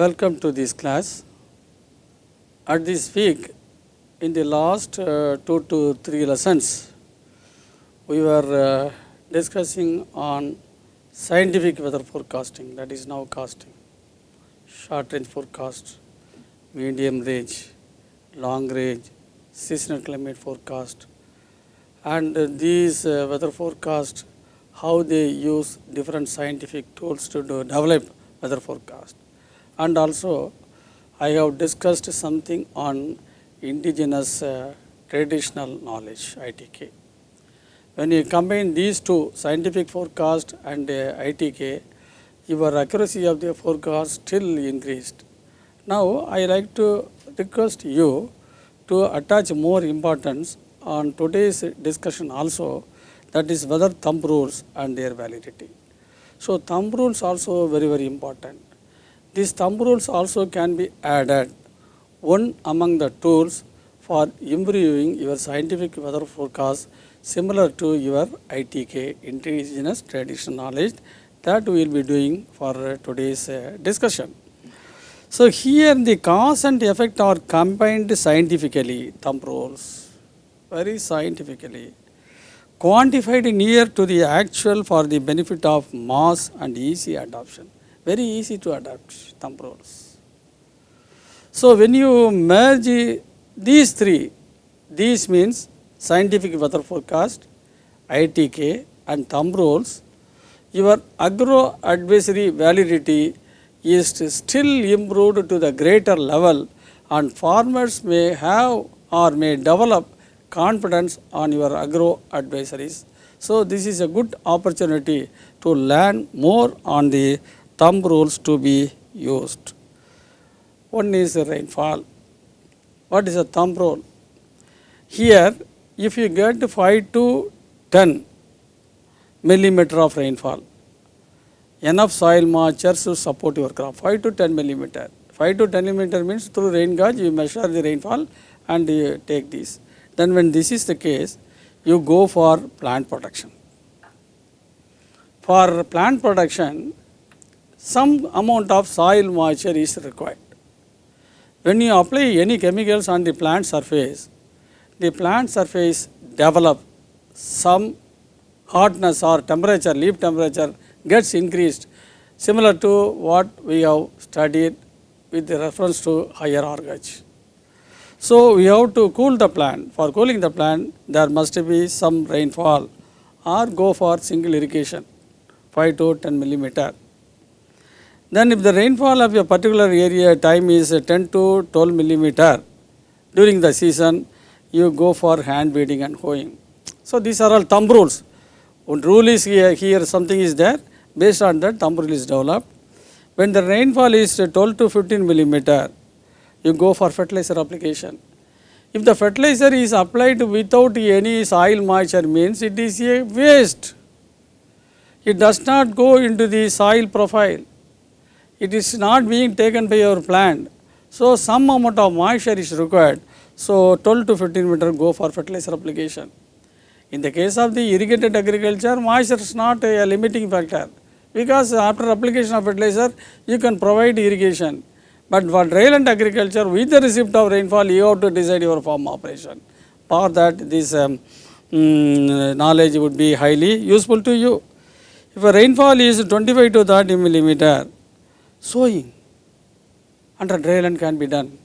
Welcome to this class. At this week, in the last uh, two to three lessons, we were uh, discussing on scientific weather forecasting that is now casting, short range forecast, medium range, long range, seasonal climate forecast and uh, these uh, weather forecast how they use different scientific tools to do, develop weather forecast and also I have discussed something on indigenous uh, traditional knowledge ITK. When you combine these two scientific forecast and uh, ITK, your accuracy of the forecast still increased. Now, I like to request you to attach more importance on today's discussion also that is whether thumb rules and their validity. So, thumb rules also very very important these thumb rules also can be added, one among the tools for improving your scientific weather forecast similar to your ITK, Indigenous traditional Knowledge that we will be doing for today's uh, discussion. So here the cause and effect are combined scientifically, thumb rules, very scientifically, quantified near to the actual for the benefit of mass and easy adoption very easy to adapt thumb rules. So, when you merge these three, these means scientific weather forecast, ITK and thumb rules, your agro advisory validity is still improved to the greater level and farmers may have or may develop confidence on your agro advisories. So, this is a good opportunity to learn more on the thumb rules to be used. One is rainfall. What is a thumb rule? Here if you get 5 to 10 millimeter of rainfall, enough soil moisture to support your crop 5 to 10 millimeter. 5 to 10 millimeter means through rain gauge you measure the rainfall and you take this. Then when this is the case, you go for plant protection. For plant production, some amount of soil moisture is required. When you apply any chemicals on the plant surface, the plant surface develop some hardness or temperature, leaf temperature gets increased similar to what we have studied with reference to higher orgage. So, we have to cool the plant. For cooling the plant, there must be some rainfall or go for single irrigation 5 to 10 millimeter then if the rainfall of a particular area time is 10 to 12 millimeter during the season, you go for hand weeding and hoeing. So these are all thumb rules. One rule is here, here something is there, based on that thumb rule is developed. When the rainfall is 12 to 15 millimeter, you go for fertilizer application. If the fertilizer is applied without any soil moisture means it is a waste. It does not go into the soil profile it is not being taken by your plant. So, some amount of moisture is required. So, 12 to 15 meter go for fertilizer application. In the case of the irrigated agriculture, moisture is not a, a limiting factor because after application of fertilizer, you can provide irrigation. But for dryland agriculture, with the receipt of rainfall, you have to decide your farm operation. For that, this um, mm, knowledge would be highly useful to you. If a rainfall is 25 to 30 millimeter, sowing under dry land can be done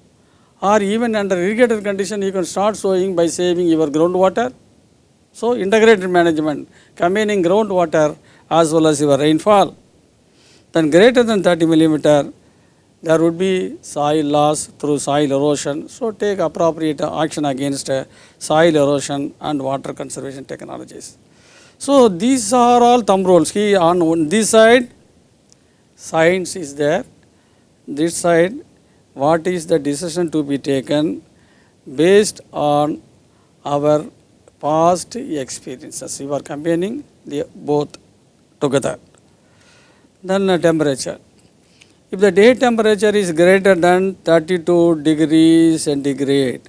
or even under irrigated condition you can start sowing by saving your groundwater. So, integrated management combining groundwater as well as your rainfall. Then greater than 30 millimeter there would be soil loss through soil erosion. So, take appropriate action against soil erosion and water conservation technologies. So, these are all thumb rules. He on this side science is there. This side what is the decision to be taken based on our past experiences. You are combining the both together. Then the uh, temperature. If the day temperature is greater than 32 degrees centigrade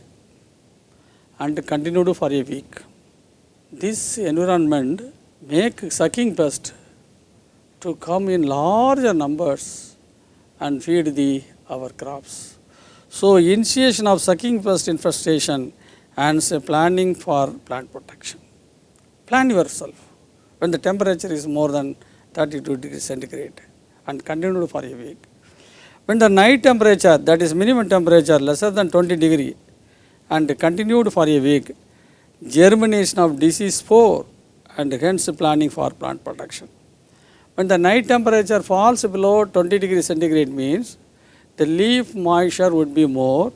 and continued for a week, this environment make sucking pest to come in larger numbers and feed the our crops. So, initiation of sucking pest infestation and say planning for plant protection. Plan yourself when the temperature is more than 32 degrees centigrade and continued for a week. When the night temperature that is minimum temperature lesser than 20 degree and continued for a week, germination of disease four and hence planning for plant protection. When the night temperature falls below 20 degree centigrade means the leaf moisture would be more.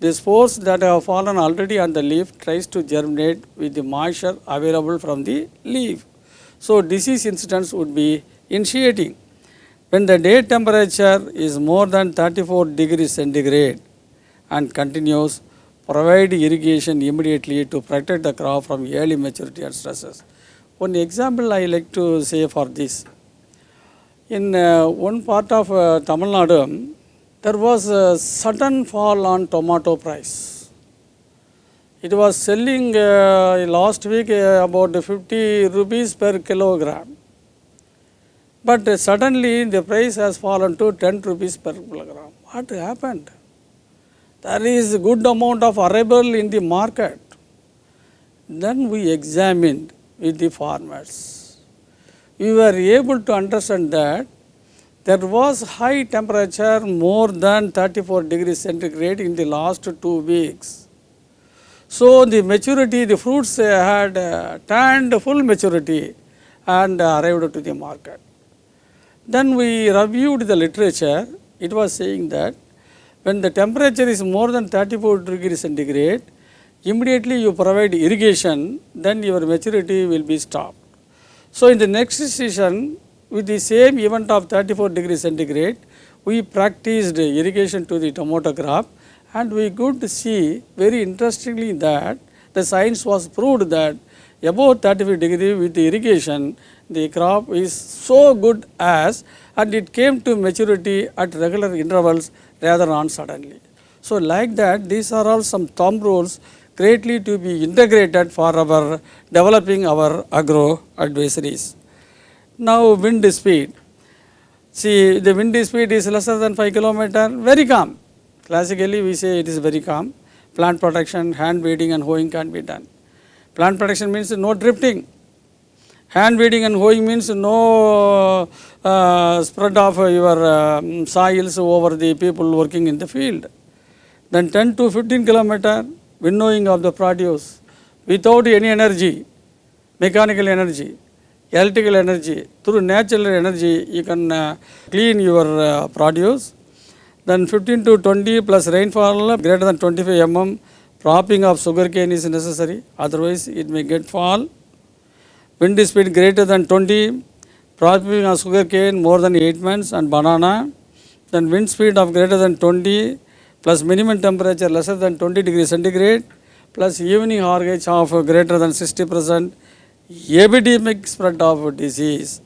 The spores that have fallen already on the leaf tries to germinate with the moisture available from the leaf. So, disease incidence would be initiating. When the day temperature is more than 34 degrees centigrade and continues, provide irrigation immediately to protect the crop from early maturity and stresses. One example I like to say for this in uh, one part of uh, Tamil Nadu, there was a sudden fall on tomato price. It was selling uh, last week uh, about 50 rupees per kilogram. But uh, suddenly the price has fallen to 10 rupees per kilogram. What happened? There is a good amount of arrival in the market. Then we examined with the farmers we were able to understand that there was high temperature more than 34 degrees centigrade in the last 2 weeks. So, the maturity the fruits had uh, turned full maturity and arrived to the market. Then we reviewed the literature it was saying that when the temperature is more than 34 degrees centigrade immediately you provide irrigation then your maturity will be stopped. So, in the next session with the same event of 34 degree centigrade we practiced irrigation to the tomato crop and we could see very interestingly that the science was proved that above 35 degree with the irrigation the crop is so good as and it came to maturity at regular intervals rather than suddenly. So, like that these are all some thumb rules greatly to be integrated for our developing our agro advisories. Now wind speed, see the wind speed is lesser than 5 kilometer, very calm. Classically we say it is very calm, plant protection, hand weeding and hoeing can be done. Plant protection means no drifting, hand weeding and hoeing means no uh, spread of your uh, soils over the people working in the field. Then 10 to 15 kilometer winnowing of the produce without any energy, mechanical energy, electrical energy, through natural energy you can uh, clean your uh, produce. Then 15 to 20 plus rainfall greater than 25 mm, propping of sugarcane is necessary, otherwise it may get fall. Wind speed greater than 20, propping of sugarcane more than 8 months and banana. Then wind speed of greater than 20 plus minimum temperature lesser than 20 degrees centigrade plus evening RH of greater than 60 percent epidemic spread of disease.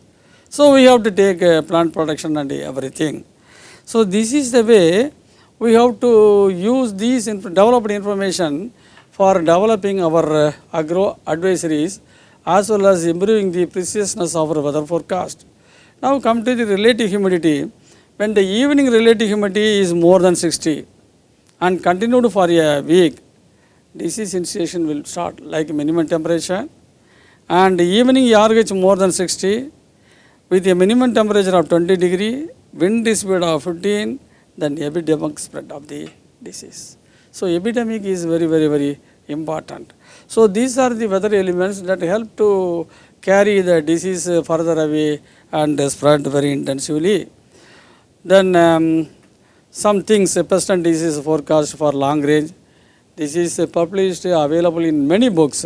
So, we have to take uh, plant protection and everything. So, this is the way we have to use these inf developed information for developing our uh, agro advisories as well as improving the preciousness of our weather forecast. Now, come to the relative humidity. When the evening relative humidity is more than 60, and continued for a week, disease initiation will start like minimum temperature and evening RH more than 60 with a minimum temperature of 20 degree, wind speed of 15, then epidemic spread of the disease. So, epidemic is very, very, very important. So, these are the weather elements that help to carry the disease further away and spread very intensively. Then um, some things, pestant disease forecast for long range. This is published, available in many books.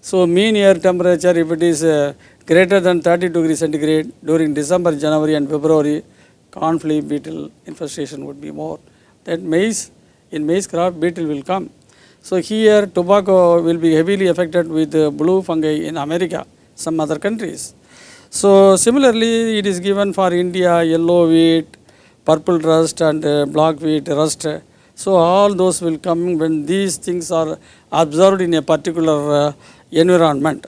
So mean air temperature, if it is uh, greater than 30 degrees centigrade during December, January and February, flea beetle infestation would be more. That maize, in maize crop, beetle will come. So here tobacco will be heavily affected with uh, blue fungi in America, some other countries. So similarly, it is given for India, yellow wheat, purple rust and uh, black wheat rust. So all those will come when these things are observed in a particular uh, environment.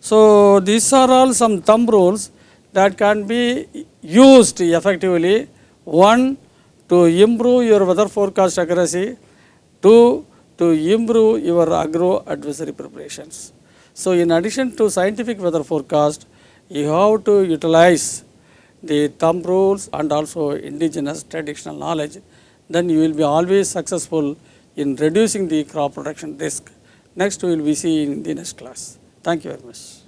So these are all some thumb rules that can be used effectively. One, to improve your weather forecast accuracy. Two, to improve your agro advisory preparations. So in addition to scientific weather forecast, you have to utilize the thumb rules and also indigenous traditional knowledge, then you will be always successful in reducing the crop production risk. Next we will be see in the next class. Thank you very much.